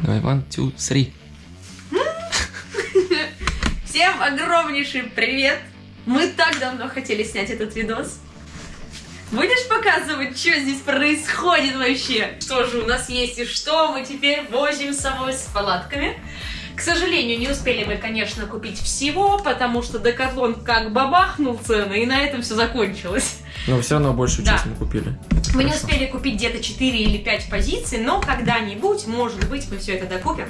Давай, one, two, three. Всем огромнейший привет! Мы так давно хотели снять этот видос. Будешь показывать, что здесь происходит вообще? Что же у нас есть и что мы теперь возим с собой с палатками? К сожалению, не успели мы, конечно, купить всего, потому что Декатлон как бабахнул цены, и на этом все закончилось. Но все равно большую Да. часть мы купили. Мы не успели купить где-то 4 или 5 позиций, но когда-нибудь, может быть, мы все это докупим.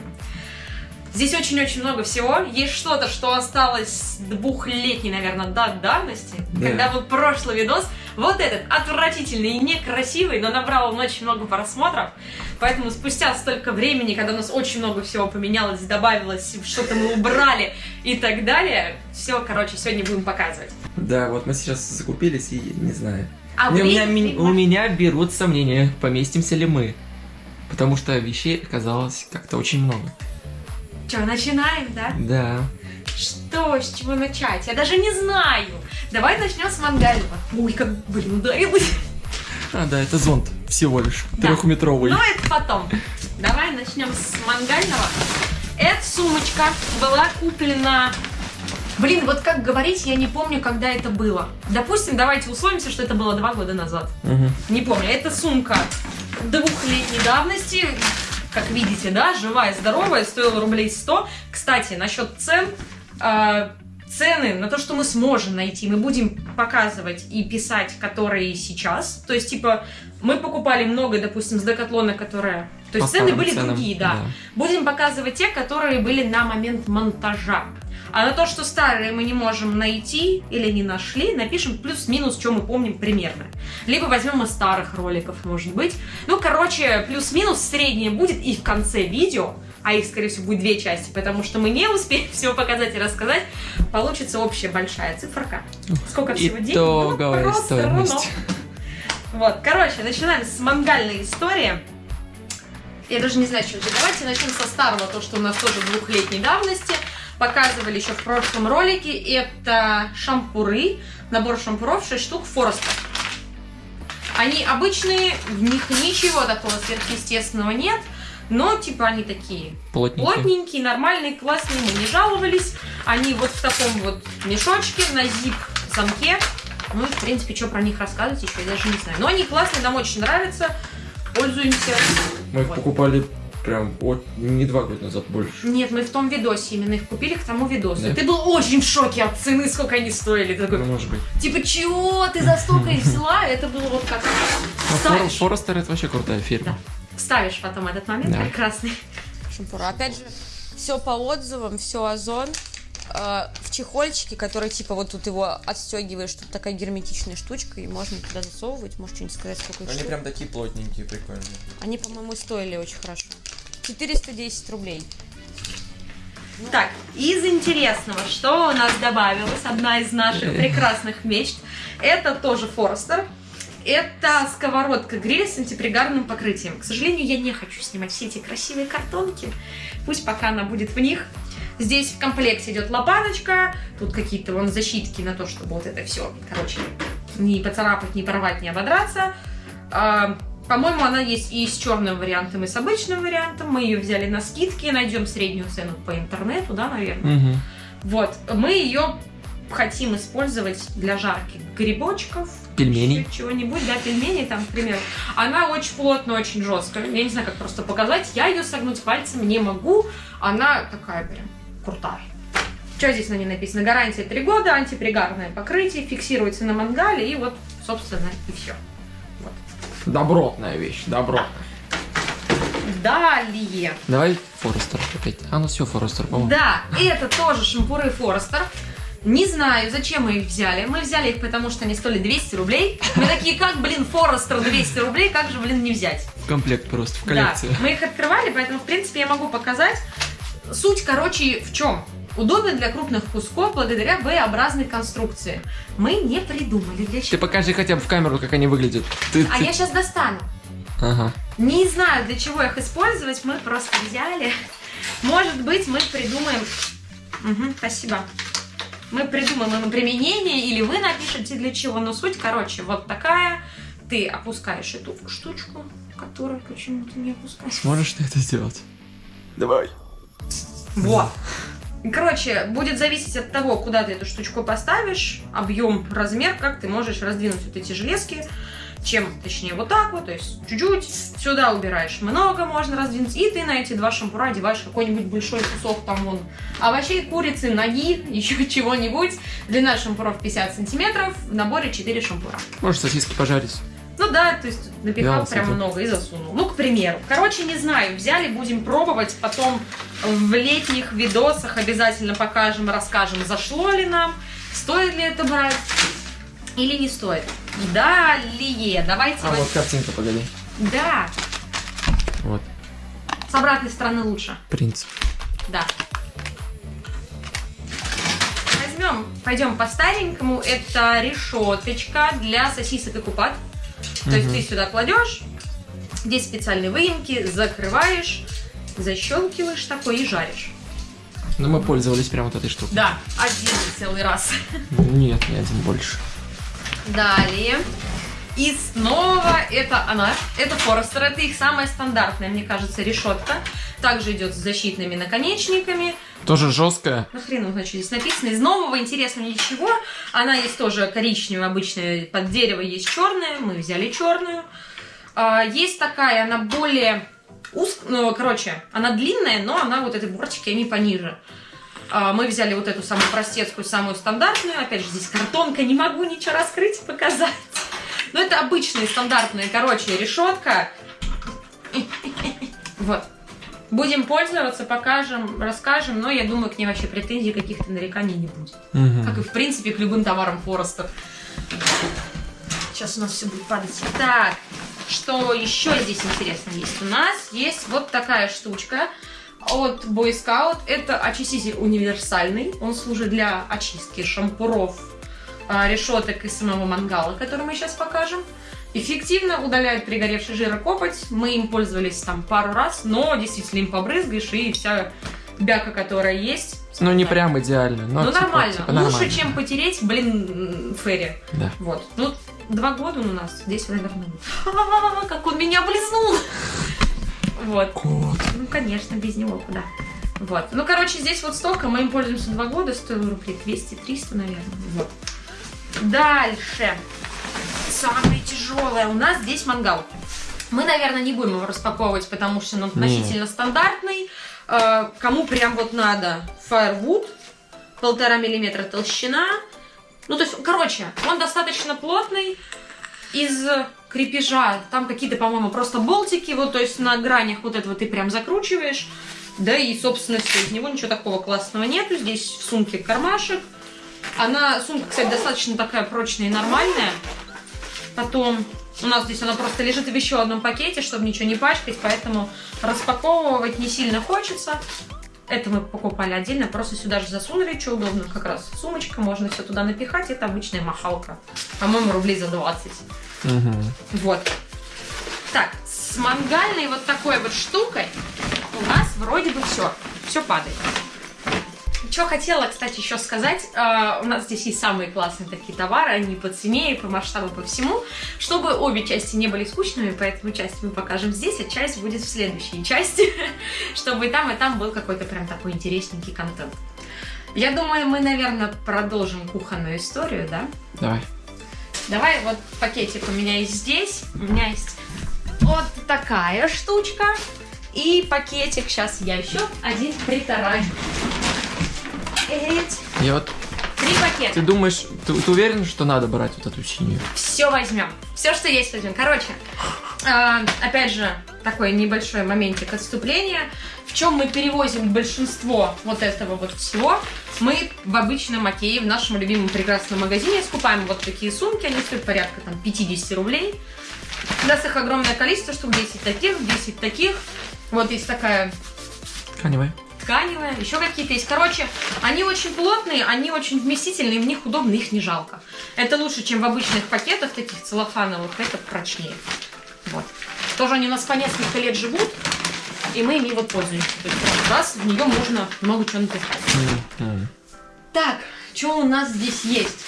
Здесь очень-очень много всего. Есть что-то, что осталось двухлетней, наверное, да- давности. Да. Когда был прошлый видос. Вот этот отвратительный и некрасивый, но набрал он очень много просмотров. Поэтому спустя столько времени, когда у нас очень много всего поменялось, добавилось, что-то мы убрали и так далее, все, короче, сегодня будем показывать. Да, вот мы сейчас закупились и не знаю. А у, меня, ми- у меня берут сомнения, поместимся ли мы. Потому что вещей оказалось как-то очень много. Что, начинаем, да? Да. Что, с чего начать? Я даже не знаю. Давай начнем с мангального. Ой, как, блин, ударилась. А, да, это зонт всего лишь. Да. Трехметровый. Но это потом. Давай начнем с мангального. Эта сумочка была куплена... Блин, вот как говорить, я не помню, когда это было. Допустим, давайте условимся, что это было два года назад. Мгм. Не помню. Это сумка двухлетней давности. Как видите, да, живая, здоровая, стоила рублей 100. Кстати, насчет цен. а, цены на то, что мы сможем найти, мы будем показывать и писать, которые сейчас. То есть, типа, мы покупали много, допустим, с Декатлона, которые... То есть По цены были ценам, другие, да. да. Будем показывать те, которые были на момент монтажа. А на то, что старые мы не можем найти или не нашли, напишем плюс-минус, что мы помним примерно. Либо возьмем из старых роликов, может быть. Ну, короче, плюс-минус среднее будет и в конце видео, а их, скорее всего, будет две части, потому что мы не успеем всего показать и рассказать, получится общая большая циферка. Сколько всего денег? Итоговая Ну, стоимость. Вот, короче, начинаем с мангальной истории. Я даже не знаю, чего начать. Давайте начнем со старого, то, что у нас тоже двухлетней давности. Показывали еще в прошлом ролике. Это шампуры. Набор шампуров 6 штук Фореста. Они обычные, в них ничего такого сверхъестественного нет. Но, типа, они такие Плотненький. плотненькие, нормальные, классные, мы не жаловались. Они вот в таком вот мешочке на зип-замке. Ну, и, в принципе, что про них рассказывать еще, я даже не знаю. Но они классные, нам очень нравятся. Пользуемся. Мы их Вот. покупали прям вот не два года назад больше. Нет, мы в том видосе именно их купили к тому видосу. Да. Ты был очень в шоке от цены, сколько они стоили. Ты такой, Ну, может быть. типа, чего ты за столько их взяла? Это было вот как... Фор- Форестер это вообще крутая фирма. Да. Ставишь потом этот момент Да. прекрасный. шампура. Опять же, все по отзывам, все озон. Э, в чехольчике, который типа вот тут его отстегиваешь, тут такая герметичная штучка, и можно туда засовывать. Можешь что-нибудь сказать, сколько Они штук? прям такие плотненькие, прикольные. Они, по-моему, стоили очень хорошо. 410 рублей. Так, из интересного, что у нас добавилось, одна из наших прекрасных мечт, это тоже Форестер. Это сковородка гриль с антипригарным покрытием. К сожалению, я не хочу снимать все эти красивые картонки. Пусть пока она будет в них. Здесь в комплекте идет лопаточка, тут какие-то вон защитки на то, чтобы вот это все, короче, не поцарапать, не порвать, не ободраться. По-моему, она есть и с черным вариантом, и с обычным вариантом. Мы ее взяли на скидке, найдем среднюю цену по интернету, да, наверное. Угу. Вот, мы ее хотим использовать для жарки грибочков, Пельменей. чего-нибудь, да, пельмени там, к примеру. Она очень плотная, очень жесткая. Я не знаю, как просто показать. Я ее согнуть пальцем не могу. Она такая прям крутая. Что здесь на ней написано? Гарантия 3 года, антипригарное покрытие, фиксируется на мангале, и вот, собственно, и все. Добротная вещь, добротная. Далее. Давай Форестер опять. А, ну все, Форестер, по-моему. Да, это тоже шампуры Форестер. Не знаю, зачем мы их взяли. Мы взяли их, потому что они стоили 200 рублей. Мы такие, как, блин, Форестер 200 рублей, как же, блин, не взять? В комплект просто, в коллекцию. Да, мы их открывали, поэтому, в принципе, я могу показать. Суть, короче, в чем? Удобно для крупных кусков благодаря V-образной конструкции. Мы не придумали для Ты чего. покажи хотя бы в камеру, как они выглядят. Ты, А ты- я сейчас достану. Ага. Не знаю, для чего их использовать, мы просто взяли. Может быть, мы придумаем... Мгм, спасибо. Мы придумаем им применение, или вы напишите для чего. Но суть, короче, вот такая. Ты опускаешь эту штучку, которую почему-то не опускаешь. Сможешь ты это сделать? Давай. Вот. Короче, будет зависеть от того, куда ты эту штучку поставишь, объем, размер, как ты можешь раздвинуть вот эти железки. Чем, точнее, вот так вот, то есть чуть-чуть. Сюда убираешь много, можно раздвинуть. И ты на эти два шампура одеваешь какой-нибудь большой кусок там вон овощей, курицы, ноги, еще чего-нибудь. Длина шампуров 50 сантиметров, в наборе 4 шампура. Можешь сосиски пожарить. Ну да, то есть напихал Да, прям много и засунул. Ну, к примеру. Короче, не знаю, взяли, будем пробовать, потом в летних видосах обязательно покажем, расскажем, зашло ли нам, стоит ли это брать или не стоит. Далее, давайте... А вот- вот картинка, погоди. Да, Вот, с обратной стороны лучше. принцип. Да. Возьмем, пойдем по старенькому. Это решеточка для сосисок и купат. То есть Мгм. ты сюда кладешь, здесь специальные выемки, закрываешь, защелкиваешь такой и жаришь. Ну, мы пользовались прям вот этой штукой. Да, один целый раз. Нет, не один больше. Далее. И снова это она. Это Форестер. Это их самая стандартная, мне кажется, решетка. Также идет с защитными наконечниками. Тоже жесткая. Ну, хрен знает, что здесь написано. Из нового интересного ничего. Она есть тоже коричневая, обычная, под дерево есть черная. Мы взяли черную. А, есть такая, она более уз... ну, короче, она длинная, но она вот эти бортики, они пониже. А, мы взяли вот эту самую простецкую, самую стандартную. Опять же, здесь картонка, не могу ничего раскрыть показать. Но это обычная, стандартная, короче, решетка. Вот. Будем пользоваться, покажем, расскажем, но я думаю, к ней вообще претензий каких-то нареканий не будет. Как и, в принципе, к любым товарам Фореста. Сейчас у нас все будет падать. Так, что еще здесь интересно есть? У нас есть вот такая штучка от Boy Scout. Это очиститель универсальный. Он служит для очистки шампуров, решеток и самого мангала, который мы сейчас покажем. Эффективно удаляет пригоревший жир и копоть. Мы им пользовались там пару раз, но действительно им побрызгаешь, и вся бяка, которая есть... Ну, не прям идеально, но Ну, типа- нормально. типа Лучше, нормально. чем потереть, блин, Ферри. Да. Вот. Ну, два года он у нас. Здесь, наверное. А, Как он меня облизнул! Вот. Кот. Ну, конечно, без него куда. Вот. Ну, короче, здесь вот столько. Мы им пользуемся два года. Стоило рублей 200-300, наверное. Вот. Дальше. Самое тяжелое. У нас здесь мангал. Мы, наверное, не будем его распаковывать, потому что он относительно стандартный. Э, Кому прям вот надо Firewood, полтора миллиметра толщина. Ну, то есть, короче, он достаточно плотный, из крепежа, там какие-то, по-моему, просто болтики, вот, то есть на гранях вот этого ты прям закручиваешь, да, и, собственно, все, из него ничего такого классного нету, здесь в сумке кармашек, она, сумка, кстати, достаточно такая прочная и нормальная, потом у нас здесь она просто лежит в еще одном пакете, чтобы ничего не пачкать, поэтому распаковывать не сильно хочется, это мы покупали отдельно, просто сюда же засунули, что удобно, как раз сумочка, можно все туда напихать, это обычная махалка, по-моему, рублей за 20. Мгм. Вот. Так, с мангальной вот такой вот штукой у нас вроде бы все. Все падает. Что хотела, кстати, еще сказать. э, у нас здесь есть самые классные такие товары, они по цене и по масштабу, по всему. Чтобы обе части не были скучными, поэтому часть мы покажем здесь, а часть будет в следующей части. Чтобы и там, и там был какой-то прям такой интересненький контент. Я думаю, мы, наверное, продолжим кухонную историю, да? Давай. Давай вот пакетик у меня есть здесь. У меня есть вот такая штучка. И пакетик. Сейчас я еще один притараню. Я вот... Три пакета. Ты думаешь, ты, ты уверен, что надо брать вот эту синюю? Все возьмем. Все, что есть, возьмем. Короче, э, опять же, такой небольшой моментик отступления. В чем мы перевозим большинство вот этого вот всего? Мы в обычном Окее, в нашем любимом прекрасном магазине скупаем вот такие сумки. Они стоят порядка там 50 рублей. У нас их огромное количество, штук 10 таких, 10 таких. Вот есть такая Тканевая. Тканевая, еще какие-то есть. Короче, они очень плотные, они очень вместительные, в них удобно, их не жалко. Это лучше, чем в обычных пакетах, таких целлофановых, это прочнее. Вот. Тоже они у нас по несколько лет живут, и мы ими вот пользуемся. То есть раз в нее можно много чего напихать. Мгм. Так, что у нас здесь есть?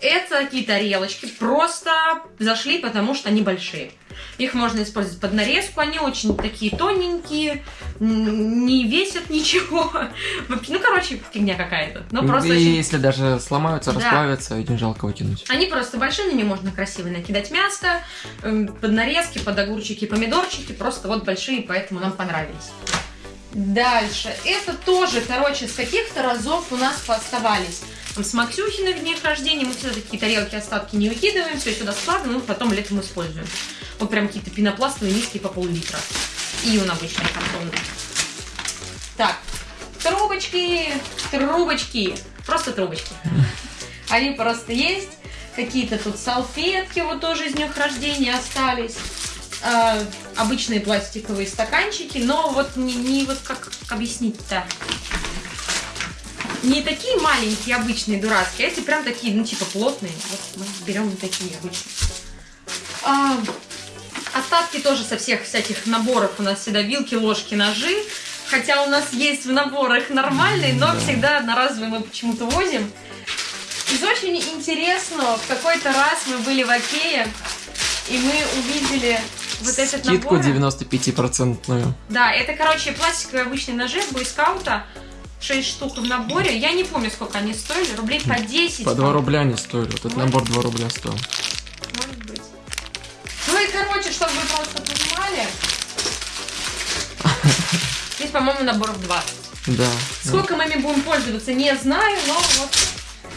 Это такие тарелочки, просто зашли, потому что они большие. Их можно использовать под нарезку. Они очень такие тоненькие, не весят ничего. Ну, короче, фигня какая-то. Ну, просто И очень если даже сломаются, Да. расплавятся, не жалко выкинуть. они просто большие, на ними можно красиво накидать мясо, эм, под нарезки, под огурчики, помидорчики, просто вот большие, поэтому нам понравились. Дальше. Это тоже, короче, с каких-то разов у нас пооставались. Там с Максюхиных дней рождения мы всегда такие тарелки, остатки не выкидываем, все сюда складываем, и потом летом используем. Вот прям какие-то пенопластовые миски по пол-литра. И он обычный картонный. Так, трубочки, трубочки, просто трубочки. Они просто есть. Какие-то тут салфетки вот тоже из днях рождения остались. А, обычные пластиковые стаканчики, но вот не, не вот как объяснить-то. Не такие маленькие, обычные, дурацкие, а эти прям такие, ну, типа плотные. Вот мы берем такие обычные. А, остатки тоже со всех всяких наборов у нас всегда вилки, ложки, ножи. Хотя у нас есть в наборах нормальные, но Да. всегда одноразовые мы почему-то возим. Из очень интересного, в какой-то раз мы были в Окее, и мы увидели вот этот Скидку набор. 95-процентную. Да, это, короче, пластиковые обычные ножи бойскаута. 6 штук в наборе. Я не помню, сколько они стоили. Рублей по 10. По 2 по-моему. рубля не стоили. Вот этот Вот. набор 2 рубля стоил. Может быть. Ну и, короче, чтобы вы просто понимали. Здесь, по-моему, наборов 20. Да. Сколько мы ими будем пользоваться, не знаю, но вот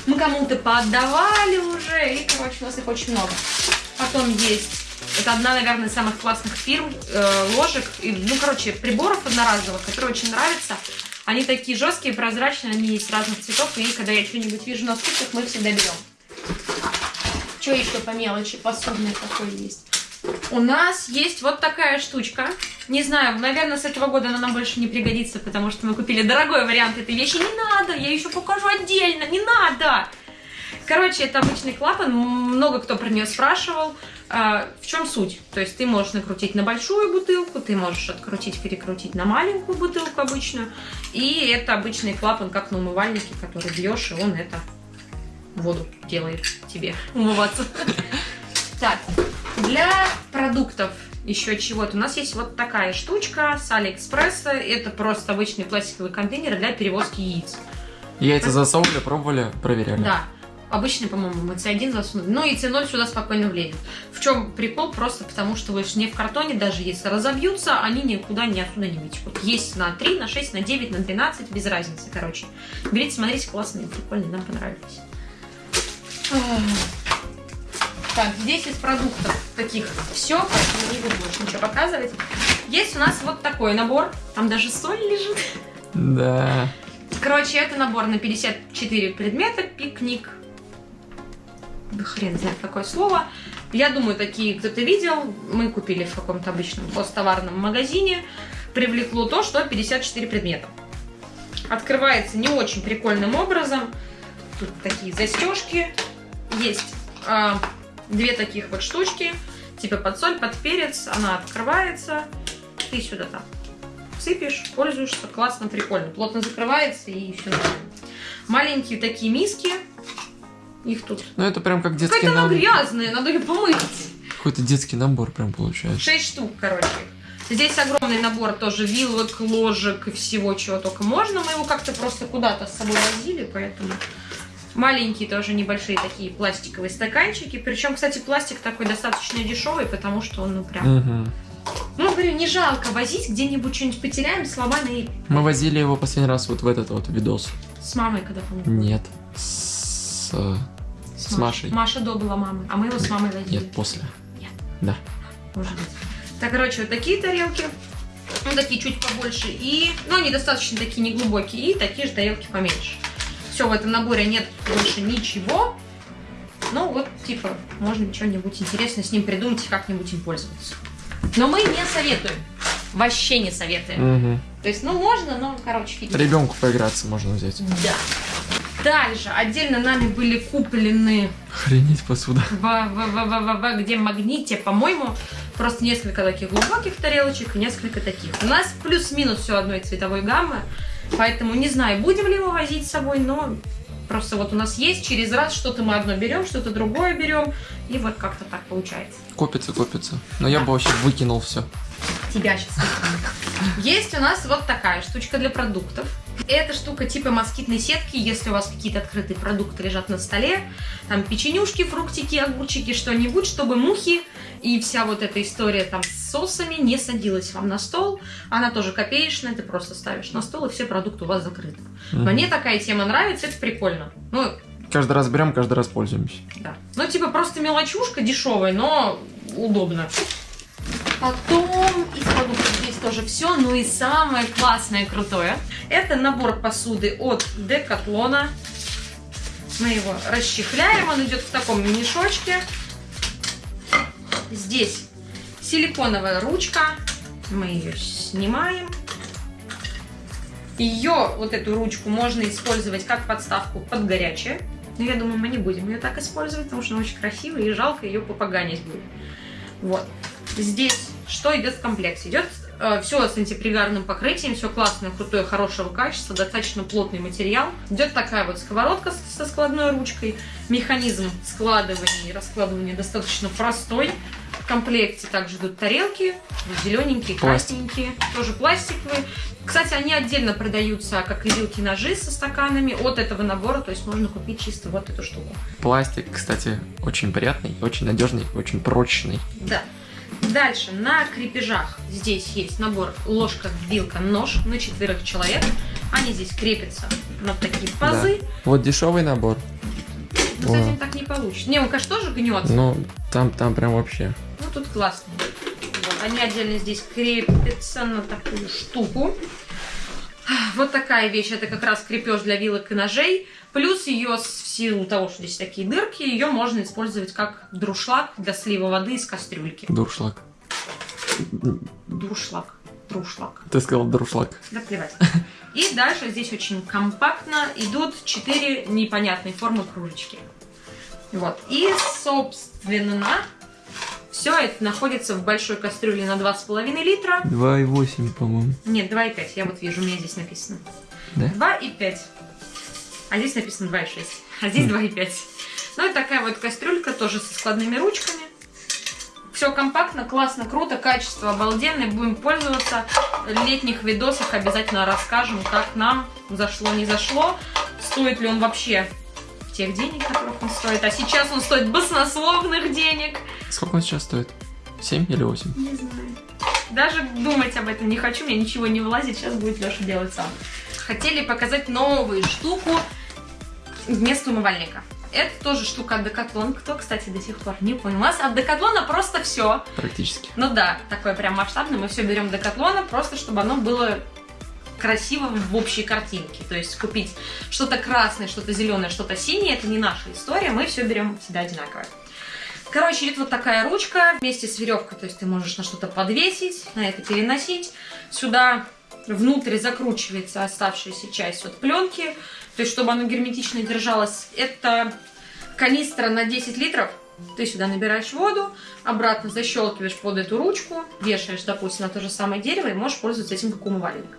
мы кому-то поотдавали уже, и, короче, у нас их очень много. Потом есть, это одна, наверное, из самых классных фирм, э, ложек, и, ну, короче, приборов одноразовых, которые очень нравятся. Они такие жесткие, прозрачные, они есть разных цветов, и когда я что-нибудь вижу на скидках, мы всегда берем. Что еще по мелочи посудной такой есть? У нас есть вот такая штучка. Не знаю, наверное, с этого года она нам больше не пригодится, потому что мы купили дорогой вариант этой вещи. Не надо, я еще покажу отдельно, не надо. Короче, это обычный клапан, много кто про нее спрашивал. А, в чем суть? То есть ты можешь накрутить на большую бутылку, ты можешь открутить, перекрутить на маленькую бутылку обычную. И это обычный клапан, как на умывальнике, который бьешь, и он это воду делает тебе умываться. Так, для продуктов еще чего-то. У нас есть вот такая штучка с Алиэкспресса. Это просто обычный пластиковый контейнер для перевозки яиц. Яйца засовывали, пробовали, проверяли. Да. Обычный, по-моему, мы C1 засунули. Ну и C0 сюда спокойно влезет. В чем прикол? Просто потому, что вы не в картоне, даже если разобьются, они никуда не оттуда не вытекут. Есть на 3, на 6, на 9, на 12, без разницы, короче. Берите, смотрите, классные, прикольные, нам понравились. Так, здесь из продуктов таких все, поэтому не буду больше ничего показывать. Есть у нас вот такой набор, там даже соль лежит. Да. Короче, это набор на 54 предмета, пикник. Хрен знает какое слово. Я думаю, такие кто-то видел. Мы купили в каком-то обычном посттоварном магазине. Привлекло то, что 54 предмета. Открывается не очень прикольным образом. Тут такие застежки. Есть а, две таких вот штучки. Типа под соль, под перец. Она открывается. Ты сюда там сыпешь, пользуешься, классно, прикольно. Плотно закрывается и все. Маленькие такие миски. Их тут. Ну это прям как детский Какая-то набор. грязная, надо ее помыть. Какой-то детский набор прям получается. Шесть штук, короче. Здесь огромный набор тоже вилок, ложек и всего, чего только можно. Мы его как-то просто куда-то с собой возили, поэтому... Маленькие тоже небольшие такие пластиковые стаканчики. Причем, кстати, пластик такой достаточно дешевый, потому что он, ну, прям... Ну, говорю, не жалко возить, где-нибудь что-нибудь потеряем, сломаем и Мы возили его последний раз вот в этот вот видос. с мамой когда помню. Нет. С... э, С Машей. Маша до была мамой, а мы его с мамой возили. Нет, после. Нет. Да. Может быть. Так, короче, вот такие тарелки. Ну, такие чуть побольше. И, ну, они достаточно такие неглубокие. И такие же тарелки поменьше. Все, в этом наборе нет больше ничего. Ну, вот, типа, можно что-нибудь интересное с ним придумать и как-нибудь им пользоваться. Но мы не советуем. Вообще не советуем. Угу. То есть, ну, можно, но, короче, фиг. Ребенку поиграться можно взять. Да. Дальше. Отдельно нами были куплены Охренеть посуда. в, в, в, в, в, в- где магните, по-моему, просто несколько таких глубоких тарелочек и несколько таких. У нас плюс-минус все одной цветовой гаммы, поэтому не знаю, будем ли мы возить с собой, но Просто вот у нас есть, через раз что-то мы одно берем, что-то другое берем, и вот как-то так получается. Копится, копится. Но я бы вообще выкинул все. Тебя сейчас Есть у нас вот такая штучка для продуктов. Эта штука типа москитной сетки, если у вас какие-то открытые продукты лежат на столе, там печенюшки, фруктики, огурчики, что-нибудь, чтобы мухи и вся вот эта история там с соусами не садилась вам на стол. Она тоже копеечная, ты просто ставишь на стол, и все продукты у вас закрыты. Мгм. Мне такая тема нравится, это прикольно. Ну, Каждый раз берем, каждый раз пользуемся. да. Ну, типа, просто мелочушка дешевая, но удобно. Потом из продуктов тоже все. Ну и самое классное, крутое. Это набор посуды от Декатлона. Мы его расчехляем. Он идет в таком мешочке. Здесь силиконовая ручка. Мы ее снимаем. Ее, вот эту ручку, можно использовать как подставку под горячее. Но я думаю, мы не будем ее так использовать, потому что она очень красивая и жалко ее попоганить будет. Вот. Здесь что идет в комплекте? Идет все с антипригарным покрытием, все классное, крутое, хорошего качества, достаточно плотный материал. Идет такая вот сковородка со складной ручкой. Механизм складывания и раскладывания достаточно простой. В комплекте также идут тарелки, зелененькие, красненькие, тоже пластиковые. Кстати, они отдельно продаются, как и вилки, ножи со стаканами от этого набора, то есть можно купить чисто вот эту штуку. Пластик, кстати, очень приятный, очень надежный, очень прочный. Да. Дальше, на крепежах здесь есть набор ложка, вилка, нож на четверых человек. Они здесь крепятся на такие пазы. Вот дешевый набор. Но с этим так не получится. Не, он, конечно, тоже гнется. Ну, там, там прям вообще. Ну, тут классно. Вот, они отдельно здесь крепятся на такую штуку. Вот такая вещь. Это как раз крепеж для вилок и ножей. Плюс ее, в силу того, что здесь такие дырки, ее можно использовать как друшлаг для слива воды из кастрюльки. Дуршлаг. Друшлаг. Друшлаг. Ты сказал дуршлаг. Да плевать. И дальше здесь очень компактно идут четыре непонятной формы кружечки. Вот. И, собственно, все это находится в большой кастрюле на 2,5 литра. 2,8, по-моему. Нет, 2,5. Я вот вижу, у меня здесь написано. Да? 2,5. А здесь написано 2,6. А здесь 2,5. Ну и такая вот кастрюлька, тоже со складными ручками. Все компактно, классно, круто, качество обалденное. Будем пользоваться. В летних видосах обязательно расскажем, как нам зашло, не зашло. Стоит ли он вообще тех денег, которых он стоит. А сейчас он стоит баснословных денег. Сколько он сейчас стоит? 7 или 8? Не знаю. Даже думать об этом не хочу, мне ничего не влазит, сейчас будет Леша делать сам. Хотели показать новую штуку вместо умывальника. Это тоже штука от Decathlon. Кто, кстати, до сих пор не понял. У нас от Decathlon просто все. Практически. Ну да, такое прям масштабное. Мы все берем Decathlon, просто чтобы оно было красиво в общей картинке. То есть купить что-то красное, что-то зеленое, что-то синее, это не наша история. Мы все берем всегда одинаковое. Короче, идет вот такая ручка вместе с веревкой, то есть ты можешь на что-то подвесить, на это переносить. Сюда внутрь закручивается оставшаяся часть от пленки, то есть чтобы оно герметично держалось. Это канистра на 10 литров. Ты сюда набираешь воду, обратно защелкиваешь под эту ручку, вешаешь, допустим, на то же самое дерево и можешь пользоваться этим как умывальник.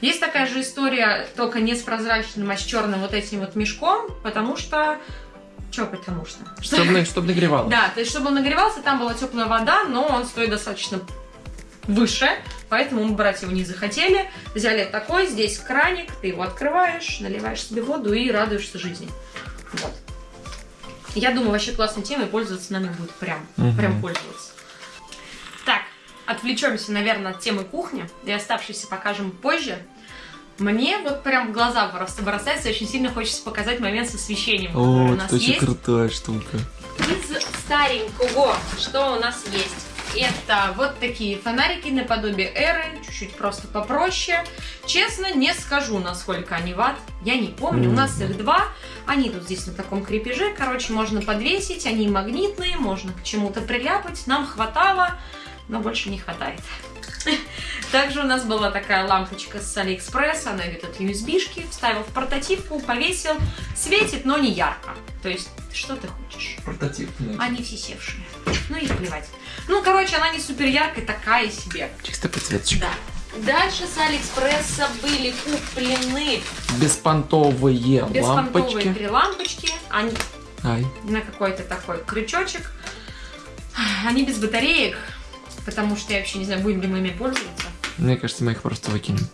Есть такая же история, только не с прозрачным, а с черным вот этим вот мешком, потому что... Че потому что? Чтобы, чтобы нагревало. Да, то есть, чтобы он нагревался, там была теплая вода, но он стоит достаточно выше, поэтому мы брать его не захотели. Взяли такой, здесь краник, ты его открываешь, наливаешь себе воду и радуешься жизни. Вот. Я думаю, вообще классной темой пользоваться нами будет прям, Мгм. прям пользоваться. Так, отвлечемся, наверное, от темы кухни и оставшиеся покажем позже. Мне вот прям в глаза просто бросается, очень сильно хочется показать момент с освещением, который у О, нас это очень есть. крутая штука. Из старенького, что у нас есть? Это вот такие фонарики наподобие эры, чуть-чуть просто попроще. Честно, не скажу, насколько они ват. Я не помню, у нас их два. Они тут здесь на таком крепеже. Короче, можно подвесить, они магнитные, можно к чему-то приляпать. Нам хватало, но больше не хватает. Также у нас была такая лампочка с Алиэкспресс, она идет от USB-шки, вставил в портативку, повесил, светит, но не ярко. То есть, что ты хочешь? Портативная. Они все севшие. Ну и плевать. Ну, короче, она не супер яркая, такая себе. Чисто подсветочка. Да. Дальше с Алиэкспресса были куплены Беспонтовые беспонтовые лампочки. три лампочки. Они Ай. на какой-то такой крючочек. Они без батареек, потому что я вообще не знаю, будем ли мы ими пользоваться. Мне кажется, мы их просто выкинем.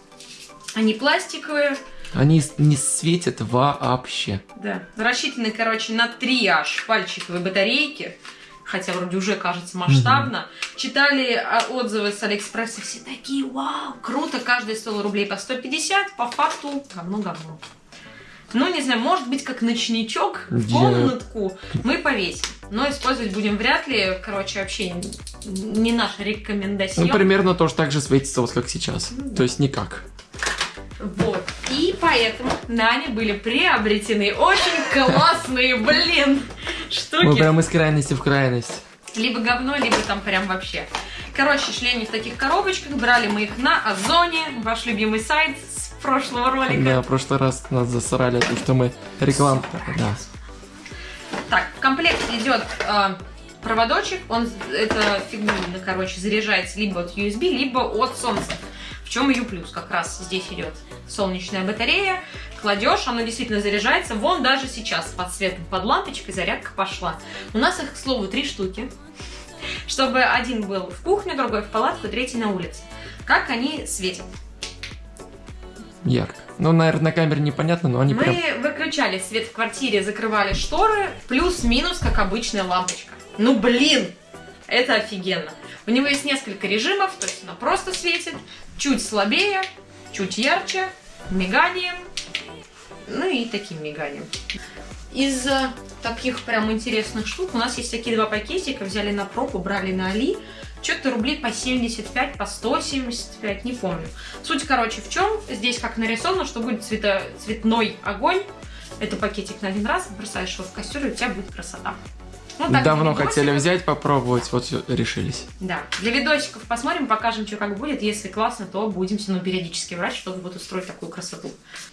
Они пластиковые, Они не светят вообще. да, рассчитаны, короче, на три аж пальчиковые батарейки. Хотя вроде уже кажется масштабно. Читали а, отзывы с Алиэкспресса, все такие, вау, круто, каждый стоил рублей по 150, по факту говно-говно. Ну, не знаю, может быть, как ночничок в комнатку мы повесим. Но использовать будем вряд ли. Короче, вообще не наша рекомендация. Ну, примерно тоже так же светится, вот как сейчас. Ну То есть никак. Вот. И поэтому нами были приобретены очень классные, блин, Мы штуки. прям из крайности в крайность. Либо говно, либо там прям вообще. Короче, шли они в таких коробочках, брали мы их на Озоне, ваш любимый сайт прошлого ролика. Да, в прошлый раз нас засрали, потому что мы рекламу... Да. Так, в комплект идет э, проводочек, он это фигня, короче, заряжается либо от USB, либо от солнца. В чем ее плюс? Как раз здесь идет солнечная батарея, кладешь, оно действительно заряжается. Вон даже сейчас под светом, под лампочкой зарядка пошла. У нас их, к слову, три штуки. Чтобы один был в кухню, другой в палатку, третий на улице. Как они светят? Ярко. Ну, наверное, на камере непонятно, но они Мы прям... выключали свет в квартире, закрывали шторы, плюс-минус, как обычная лампочка. Ну, блин, это офигенно. У него есть несколько режимов, то есть она просто светит, чуть слабее, чуть ярче, миганием, ну и таким миганием. Из э, таких прям интересных штук у нас есть такие два пакетика, взяли на пробу, брали на Али. Что-то рублей по 75, по 175, не помню. Суть, короче, в чем? Здесь как нарисовано, что будет цвето- цветной огонь. Это пакетик на один раз, бросаешь его в кастрюлю, у тебя будет красота. Ну, так, Давно хотели взять, попробовать, вот решились. Да. Для видосиков посмотрим, покажем, что как будет. Если классно, то будем равно периодически брать, чтобы вот устроить такую красоту.